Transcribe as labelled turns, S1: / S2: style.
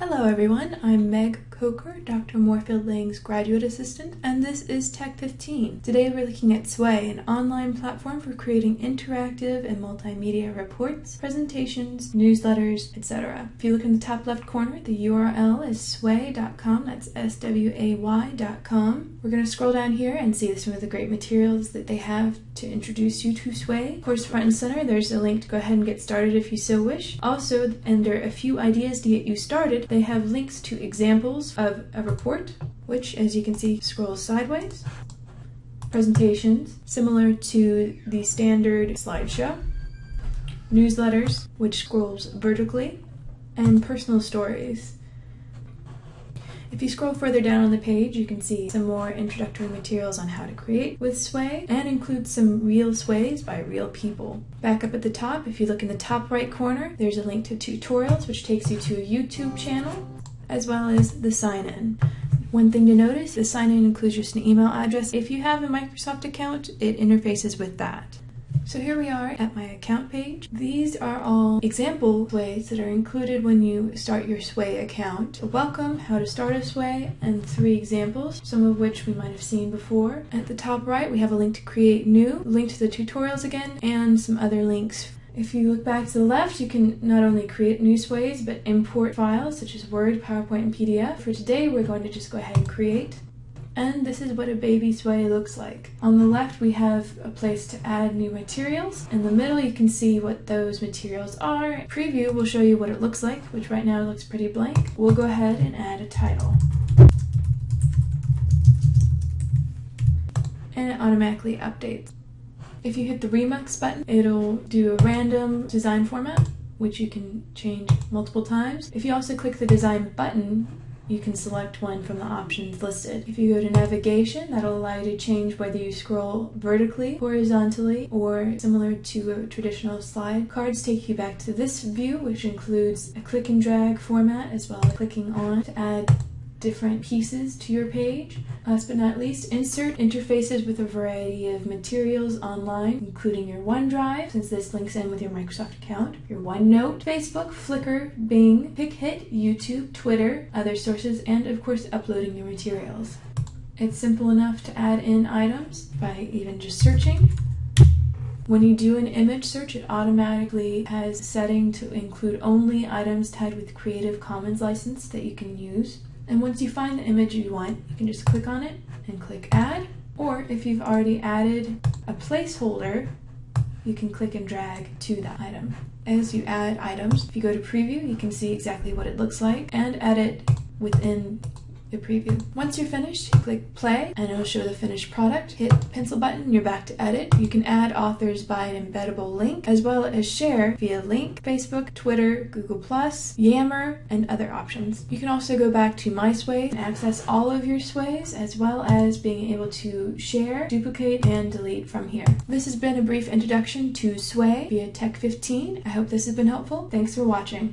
S1: Hello everyone, I'm Meg Coker, Dr. Moorefield Lang's graduate assistant, and this is Tech 15. Today we're looking at Sway, an online platform for creating interactive and multimedia reports, presentations, newsletters, etc. If you look in the top left corner, the URL is sway.com, that's S-W-A-Y.com. We're going to scroll down here and see some of the great materials that they have to introduce you to Sway. Of course, front and center, there's a link to go ahead and get started if you so wish. Also, under a few ideas to get you started, they have links to examples of a report, which as you can see scrolls sideways. Presentations, similar to the standard slideshow. Newsletters, which scrolls vertically. And personal stories. If you scroll further down on the page, you can see some more introductory materials on how to create with Sway and include some real sways by real people. Back up at the top, if you look in the top right corner, there's a link to tutorials which takes you to a YouTube channel as well as the sign-in. One thing to notice, the sign-in includes just an email address. If you have a Microsoft account, it interfaces with that. So here we are at my account page. These are all example sways that are included when you start your Sway account. A welcome, how to start a Sway, and three examples, some of which we might have seen before. At the top right, we have a link to create new, link to the tutorials again, and some other links if you look back to the left, you can not only create new sways, but import files such as Word, PowerPoint, and PDF. For today, we're going to just go ahead and create. And this is what a baby sway looks like. On the left, we have a place to add new materials. In the middle, you can see what those materials are. Preview will show you what it looks like, which right now looks pretty blank. We'll go ahead and add a title. And it automatically updates. If you hit the Remix button, it'll do a random design format, which you can change multiple times. If you also click the design button, you can select one from the options listed. If you go to navigation, that'll allow you to change whether you scroll vertically, horizontally, or similar to a traditional slide. Cards take you back to this view, which includes a click and drag format as well as clicking on to add different pieces to your page. Last but not least, insert interfaces with a variety of materials online, including your OneDrive, since this links in with your Microsoft account, your OneNote, Facebook, Flickr, Bing, Pickit, YouTube, Twitter, other sources, and of course uploading your materials. It's simple enough to add in items by even just searching. When you do an image search, it automatically has a setting to include only items tagged with Creative Commons license that you can use. And once you find the image you want, you can just click on it and click add. Or if you've already added a placeholder, you can click and drag to that item. As you add items, if you go to preview, you can see exactly what it looks like and edit within the preview. Once you're finished, you click play and it'll show the finished product. Hit pencil button, you're back to edit. You can add authors by an embeddable link as well as share via link, Facebook, Twitter, Google+, Yammer, and other options. You can also go back to MySway and access all of your sways as well as being able to share, duplicate, and delete from here. This has been a brief introduction to Sway via Tech 15. I hope this has been helpful. Thanks for watching.